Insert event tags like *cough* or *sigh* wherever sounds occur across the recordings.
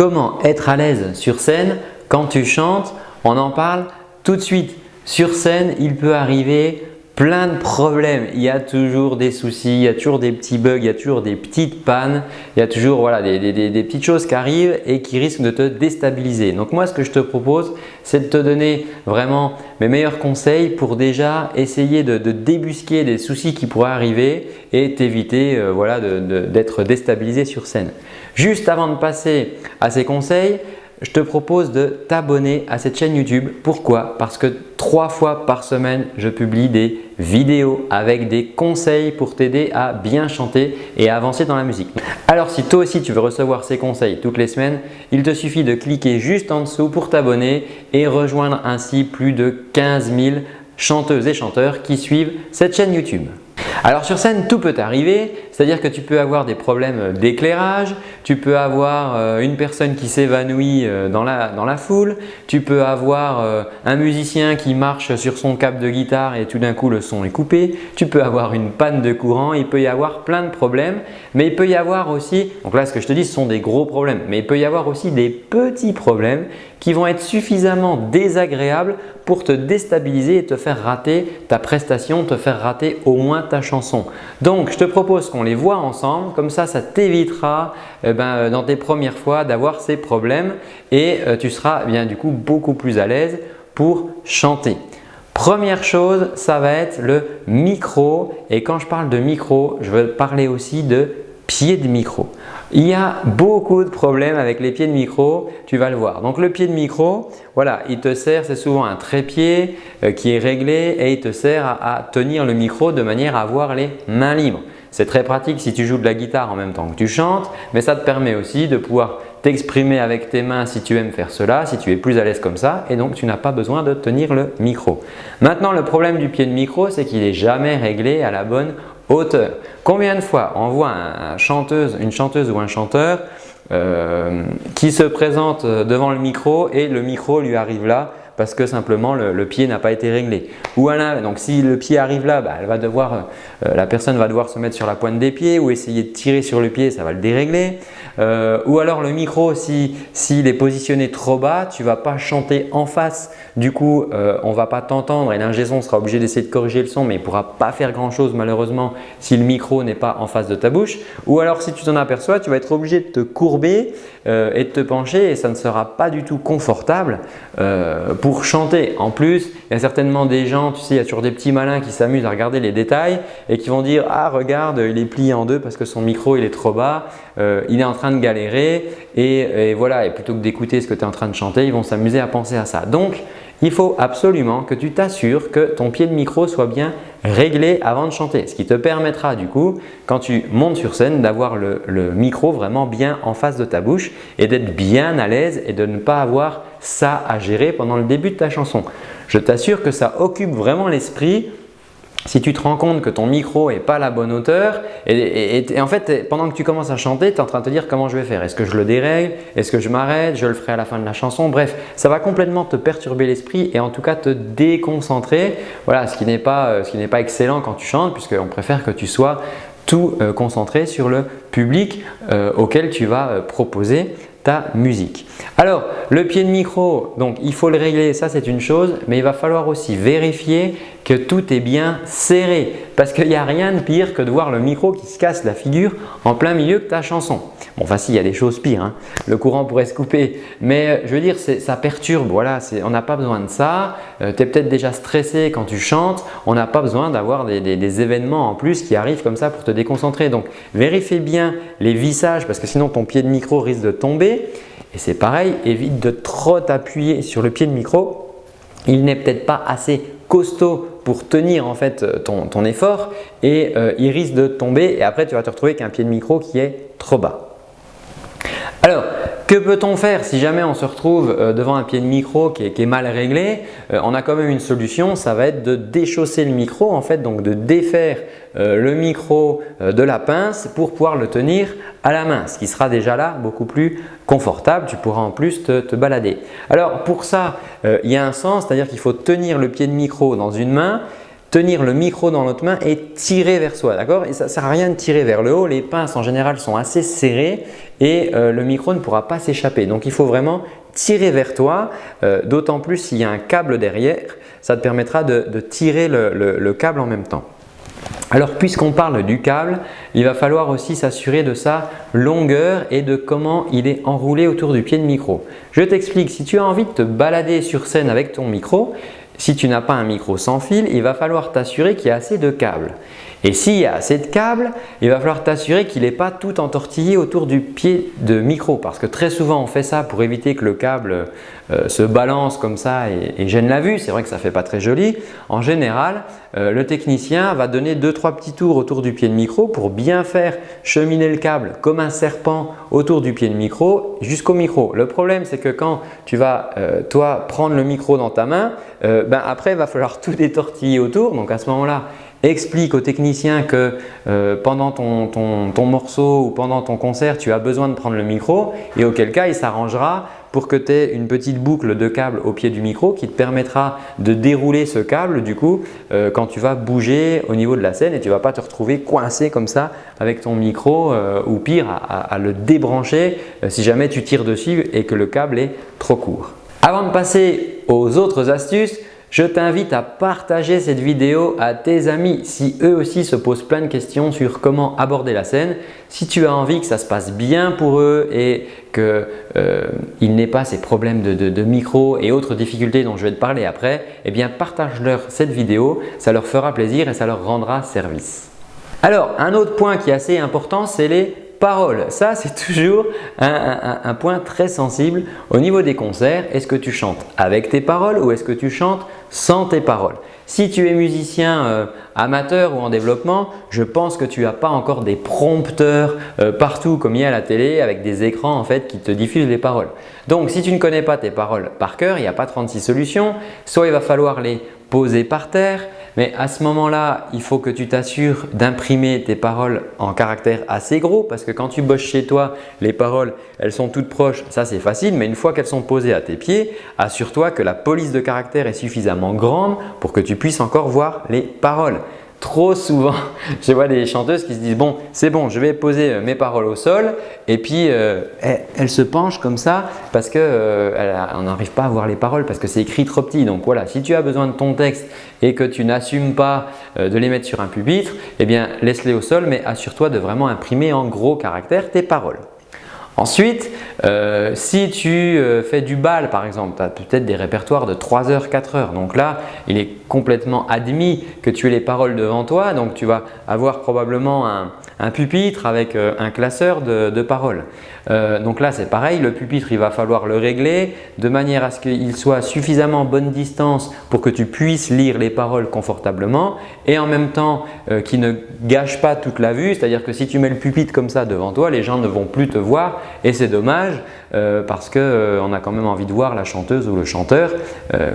comment être à l'aise sur scène quand tu chantes? On en parle tout de suite. Sur scène, il peut arriver plein de problèmes. Il y a toujours des soucis, il y a toujours des petits bugs, il y a toujours des petites pannes, il y a toujours voilà, des, petites choses qui arrivent et qui risquent de te déstabiliser. Donc moi, ce que je te propose, c'est de te donner vraiment mes meilleurs conseils pour déjà essayer de, débusquer des soucis qui pourraient arriver et t'éviter euh, d'être déstabilisé sur scène. Juste avant de passer à ces conseils, je te propose de t'abonner à cette chaîne YouTube. Pourquoi? Parce que trois fois par semaine, je publie des vidéos avec des conseils pour t'aider à bien chanter et à avancer dans la musique. Alors si toi aussi tu veux recevoir ces conseils toutes les semaines, il te suffit de cliquer juste en dessous pour t'abonner et rejoindre ainsi plus de 15 000 chanteuses et chanteurs qui suivent cette chaîne YouTube. Alors sur scène, tout peut arriver, c'est-à-dire que tu peux avoir des problèmes d'éclairage, tu peux avoir euh, une personne qui s'évanouit euh, dans la, foule, tu peux avoir euh, un musicien qui marche sur son câble de guitare et tout d'un coup le son est coupé, tu peux avoir une panne de courant, il peut y avoir plein de problèmes, mais il peut y avoir aussi, donc là ce que je te dis ce sont des gros problèmes, mais il peut y avoir aussi des petits problèmes qui vont être suffisamment désagréables pour te déstabiliser et te faire rater ta prestation, te faire rater au moins ta chanson. Donc, je te propose qu'on les voit ensemble, comme ça, ça t'évitera eh ben, euh, dans tes premières fois d'avoir ces problèmes et euh, tu seras eh bien du coup beaucoup plus à l'aise pour chanter. Première chose, ça va être le micro et quand je parle de micro, je veux parler aussi de pied de micro. Il y a beaucoup de problèmes avec les pieds de micro, tu vas le voir. Donc le pied de micro, voilà, il te sert, c'est souvent un trépied euh, qui est réglé et il te sert à, tenir le micro de manière à avoir les mains libres. C'est très pratique si tu joues de la guitare en même temps que tu chantes, mais ça te permet aussi de pouvoir t'exprimer avec tes mains si tu aimes faire cela, si tu es plus à l'aise comme ça et donc tu n'as pas besoin de tenir le micro. Maintenant, le problème du pied de micro, c'est qu'il n'est jamais réglé à la bonne hauteur. Combien de fois on voit une chanteuse ou un chanteur euh, qui se présente devant le micro et le micro lui arrive là parce que simplement le, pied n'a pas été réglé. Ou alors, donc si le pied arrive là, bah, elle va devoir, euh, la personne va devoir se mettre sur la pointe des pieds ou essayer de tirer sur le pied, ça va le dérégler. Euh, ou alors le micro, s'il si, est positionné trop bas, tu ne vas pas chanter en face. Du coup, euh, on ne va pas t'entendre et l'ingé sera obligé d'essayer de corriger le son mais il ne pourra pas faire grand chose malheureusement si le micro n'est pas en face de ta bouche. Ou alors si tu t'en aperçois, tu vas être obligé de te courber et de te pencher et ça ne sera pas du tout confortable pour chanter. En plus, il y a certainement des gens, tu sais, il y a toujours des petits malins qui s'amusent à regarder les détails et qui vont dire « Ah regarde, il est plié en deux parce que son micro il est trop bas, il est en train de galérer et, voilà, et plutôt que d'écouter ce que tu es en train de chanter, ils vont s'amuser à penser à ça. Donc, il faut absolument que tu t'assures que ton pied de micro soit bien réglé avant de chanter. Ce qui te permettra du coup, quand tu montes sur scène, d'avoir le, micro vraiment bien en face de ta bouche et d'être bien à l'aise et de ne pas avoir ça à gérer pendant le début de ta chanson. Je t'assure que ça occupe vraiment l'esprit si tu te rends compte que ton micro n'est pas à la bonne hauteur et, en fait pendant que tu commences à chanter, tu es en train de te dire comment je vais faire. Est-ce que je le dérègle Est-ce que je m'arrête? Je le ferai à la fin de la chanson? Bref, ça va complètement te perturber l'esprit et en tout cas te déconcentrer. Voilà, ce qui n'est pas, euh, pas excellent quand tu chantes puisqu'on préfère que tu sois tout euh, concentré sur le public euh, auquel tu vas proposer ta musique. Alors, le pied de micro, donc il faut le régler, ça c'est une chose, mais il va falloir aussi vérifier que tout est bien serré parce qu'il n'y a rien de pire que de voir le micro qui se casse la figure en plein milieu de ta chanson. Bon, enfin si, il y a des choses pires, hein. le courant pourrait se couper, mais euh, je veux dire, ça perturbe, voilà, on n'a pas besoin de ça. Euh, tu es peut-être déjà stressé quand tu chantes, on n'a pas besoin d'avoir des, événements en plus qui arrivent comme ça pour te déconcentrer. Donc, vérifie bien les vissages parce que sinon ton pied de micro risque de tomber. Et c'est pareil, évite de trop t'appuyer sur le pied de micro. Il n'est peut-être pas assez costaud pour tenir en fait ton, effort et euh, il risque de tomber et après tu vas te retrouver avec un pied de micro qui est trop bas. Que peut-on faire si jamais on se retrouve euh, devant un pied de micro qui est, mal réglé euh, On a quand même une solution, ça va être de déchausser le micro en fait, donc de défaire euh, le micro de la pince pour pouvoir le tenir à la main, ce qui sera déjà là beaucoup plus confortable. Tu pourras en plus te balader. Alors pour ça, il y a un sens, c'est-à-dire qu'il faut tenir le pied de micro dans une main tenir le micro dans notre main et tirer vers soi. D'accord? Et ça ne sert à rien de tirer vers le haut. Les pinces en général sont assez serrées et euh, le micro ne pourra pas s'échapper. Donc il faut vraiment tirer vers toi, euh, d'autant plus s'il y a un câble derrière, ça te permettra de, tirer le, câble en même temps. Alors puisqu'on parle du câble, il va falloir aussi s'assurer de sa longueur et de comment il est enroulé autour du pied de micro. Je t'explique, si tu as envie de te balader sur scène avec ton micro, si tu n'as pas un micro sans fil, il va falloir t'assurer qu'il y a assez de câbles. Et s'il y a assez de câbles, il va falloir t'assurer qu'il n'est pas tout entortillé autour du pied de micro parce que très souvent on fait ça pour éviter que le câble euh, se balance comme ça et, gêne la vue. C'est vrai que ça ne fait pas très joli. En général, euh, le technicien va donner 2-3 petits tours autour du pied de micro pour bien faire cheminer le câble comme un serpent autour du pied de micro jusqu'au micro. Le problème c'est que quand tu vas euh, toi prendre le micro dans ta main, ben, après il va falloir tout détortiller autour. Donc à ce moment-là, explique au technicien que euh, pendant ton, morceau ou pendant ton concert, tu as besoin de prendre le micro et auquel cas il s'arrangera pour que tu aies une petite boucle de câble au pied du micro qui te permettra de dérouler ce câble du coup euh, quand tu vas bouger au niveau de la scène et tu ne vas pas te retrouver coincé comme ça avec ton micro euh, ou pire à le débrancher si jamais tu tires dessus et que le câble est trop court. Avant de passer aux autres astuces, je t'invite à partager cette vidéo à tes amis si eux aussi se posent plein de questions sur comment aborder la scène. Si tu as envie que ça se passe bien pour eux et qu'ils euh, n'aient pas ces problèmes de, micro et autres difficultés dont je vais te parler après, eh bien partage-leur cette vidéo, ça leur fera plaisir et ça leur rendra service. Alors, un autre point qui est assez important, c'est les paroles. Ça, c'est toujours un, point très sensible au niveau des concerts. Est-ce que tu chantes avec tes paroles ou est-ce que tu chantes sans tes paroles? Si tu es musicien euh, amateur ou en développement, je pense que tu n'as pas encore des prompteurs euh, partout comme il y a à la télé avec des écrans en fait qui te diffusent les paroles. Donc, si tu ne connais pas tes paroles par cœur, il n'y a pas 36 solutions. Soit il va falloir les poser par terre, mais à ce moment-là, il faut que tu t'assures d'imprimer tes paroles en caractère assez gros parce que quand tu bosses chez toi, les paroles, elles sont toutes proches. Ça, c'est facile, mais une fois qu'elles sont posées à tes pieds, assure-toi que la police de caractère est suffisamment grande pour que tu puisses encore voir les paroles. Trop souvent, *laughs* je vois des chanteuses qui se disent « bon, c'est bon, je vais poser euh, mes paroles au sol » et puis euh, elles, se penchent comme ça parce qu'on euh, n'arrive pas à voir les paroles parce que c'est écrit trop petit. Donc voilà, si tu as besoin de ton texte et que tu n'assumes pas de les mettre sur un pupitre, eh bien laisse-les au sol mais assure-toi de vraiment imprimer en gros caractère tes paroles. Ensuite, euh, si tu euh, fais du bal par exemple, tu as peut-être des répertoires de 3 heures, 4 heures. Donc là, il est complètement admis que tu aies les paroles devant toi. Donc tu vas avoir probablement un, pupitre avec euh, un classeur de paroles. Euh, donc là, c'est pareil, le pupitre, il va falloir le régler de manière à ce qu'il soit suffisamment bonne distance pour que tu puisses lire les paroles confortablement et en même temps euh, qu'il ne gâche pas toute la vue. C'est-à-dire que si tu mets le pupitre comme ça devant toi, les gens ne vont plus te voir et c'est dommage euh, parce qu'on a quand même envie de voir la chanteuse ou le chanteur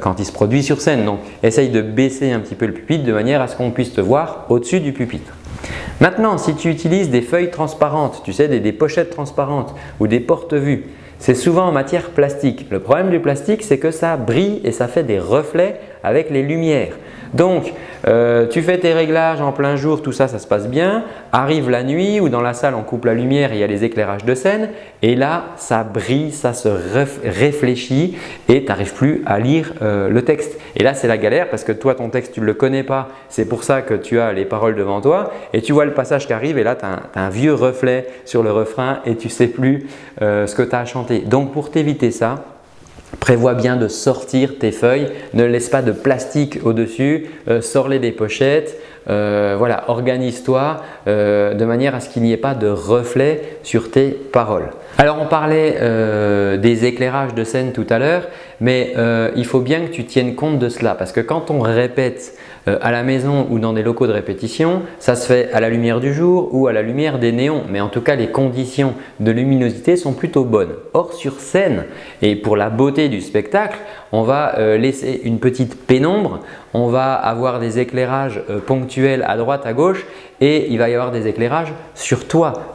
quand il se produit sur scène. Donc, essaye de baisser un petit peu le pupitre de manière à ce qu'on puisse te voir au-dessus du pupitre. Maintenant, si tu utilises des feuilles transparentes, tu sais, des, pochettes transparentes ou des porte-vues, c'est souvent en matière plastique. Le problème du plastique, c'est que ça brille et ça fait des reflets avec les lumières. Donc, euh, tu fais tes réglages en plein jour, tout ça, ça se passe bien. Arrive la nuit ou dans la salle, on coupe la lumière, il y a les éclairages de scène et là, ça brille, ça se réfléchit et tu n'arrives plus à lire euh, le texte. Et là, c'est la galère parce que toi, ton texte, tu ne le connais pas. C'est pour ça que tu as les paroles devant toi et tu vois le passage qui arrive et là, tu as, un vieux reflet sur le refrain et tu sais plus euh, ce que tu as à chanter. Donc, pour t'éviter ça, Prévois bien de sortir tes feuilles, ne laisse pas de plastique au-dessus, euh, sors-les des pochettes, euh, voilà, organise-toi euh, de manière à ce qu'il n'y ait pas de reflet sur tes paroles. Alors on parlait des éclairages de scène tout à l'heure, mais il faut bien que tu tiennes compte de cela parce que quand on répète euh, à la maison ou dans des locaux de répétition, ça se fait à la lumière du jour ou à la lumière des néons. Mais en tout cas, les conditions de luminosité sont plutôt bonnes. Or, sur scène et pour la beauté du spectacle, on va euh, laisser une petite pénombre, on va avoir des éclairages euh, ponctuels à droite, à gauche et il va y avoir des éclairages sur toi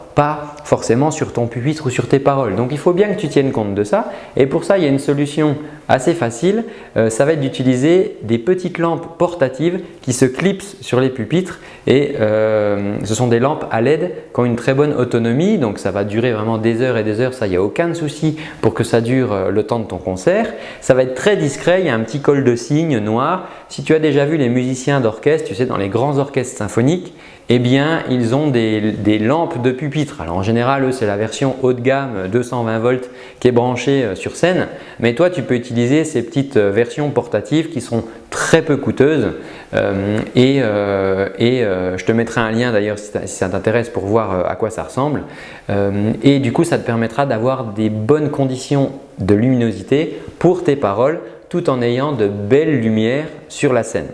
forcément sur ton pupitre ou sur tes paroles. Donc il faut bien que tu tiennes compte de ça et pour ça il y a une solution assez facile. Euh, ça va être d'utiliser des petites lampes portatives qui se clipsent sur les pupitres et euh, ce sont des lampes à LED qui ont une très bonne autonomie donc ça va durer vraiment des heures et des heures, ça il n'y a aucun souci pour que ça dure euh, le temps de ton concert. Ça va être très discret, il y a un petit col de cygne noir. Si tu as déjà vu les musiciens d'orchestre, tu sais dans les grands orchestres symphoniques, eh bien, ils ont des, lampes de pupitre. Alors en général, eux, c'est la version haut de gamme 220 volts qui est branchée euh, sur scène. Mais toi, tu peux utiliser ces petites euh, versions portatives qui sont très peu coûteuses. Euh, et, je te mettrai un lien d'ailleurs si ça t'intéresse pour voir à quoi ça ressemble. et du coup, ça te permettra d'avoir des bonnes conditions de luminosité pour tes paroles tout en ayant de belles lumières sur la scène.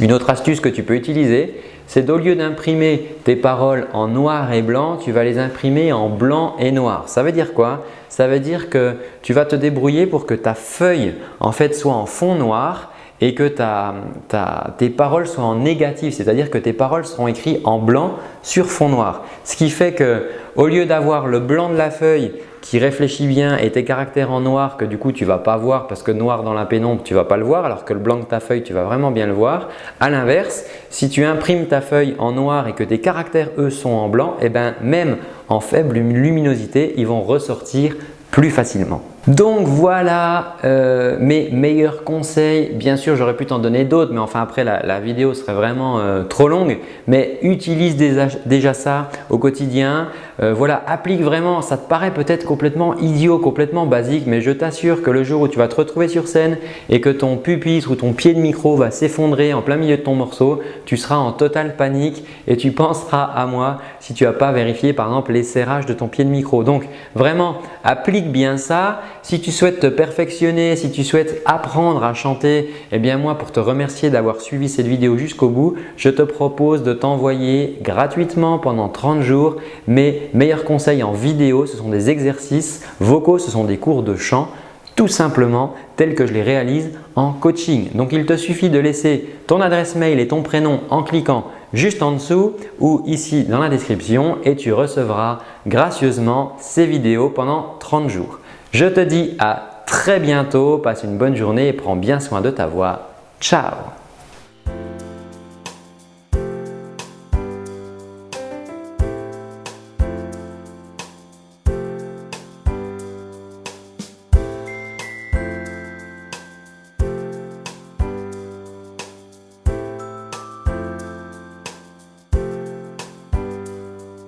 Une autre astuce que tu peux utiliser, c'est d'au lieu d'imprimer tes paroles en noir et blanc, tu vas les imprimer en blanc et noir. Ça veut dire quoi? Ça veut dire que tu vas te débrouiller pour que ta feuille en fait soit en fond noir et que tes paroles soient en négatif, c'est-à-dire que tes paroles seront écrites en blanc sur fond noir. Ce qui fait que au lieu d'avoir le blanc de la feuille qui réfléchit bien et tes caractères en noir que du coup tu ne vas pas voir parce que noir dans la pénombre tu ne vas pas le voir alors que le blanc de ta feuille tu vas vraiment bien le voir. À l'inverse, si tu imprimes ta feuille en noir et que tes caractères eux sont en blanc, eh ben même en faible luminosité, ils vont ressortir plus facilement. Donc voilà euh, mes meilleurs conseils. Bien sûr, j'aurais pu t'en donner d'autres, mais enfin après la, vidéo serait vraiment euh, trop longue. Mais utilise déjà, ça au quotidien. Euh, voilà, applique vraiment. Ça te paraît peut-être complètement idiot, complètement basique, mais je t'assure que le jour où tu vas te retrouver sur scène et que ton pupitre ou ton pied de micro va s'effondrer en plein milieu de ton morceau, tu seras en totale panique et tu penseras à moi si tu n'as pas vérifié par exemple les serrages de ton pied de micro. Donc vraiment, applique bien ça. Si tu souhaites te perfectionner, si tu souhaites apprendre à chanter, eh bien moi pour te remercier d'avoir suivi cette vidéo jusqu'au bout, je te propose de t'envoyer gratuitement pendant 30 jours mes meilleurs conseils en vidéo. Ce sont des exercices vocaux, ce sont des cours de chant tout simplement tels que je les réalise en coaching. Donc il te suffit de laisser ton adresse mail et ton prénom en cliquant juste en dessous ou ici dans la description et tu recevras gracieusement ces vidéos pendant 30 jours. Je te dis à très bientôt, passe une bonne journée et prends bien soin de ta voix. Ciao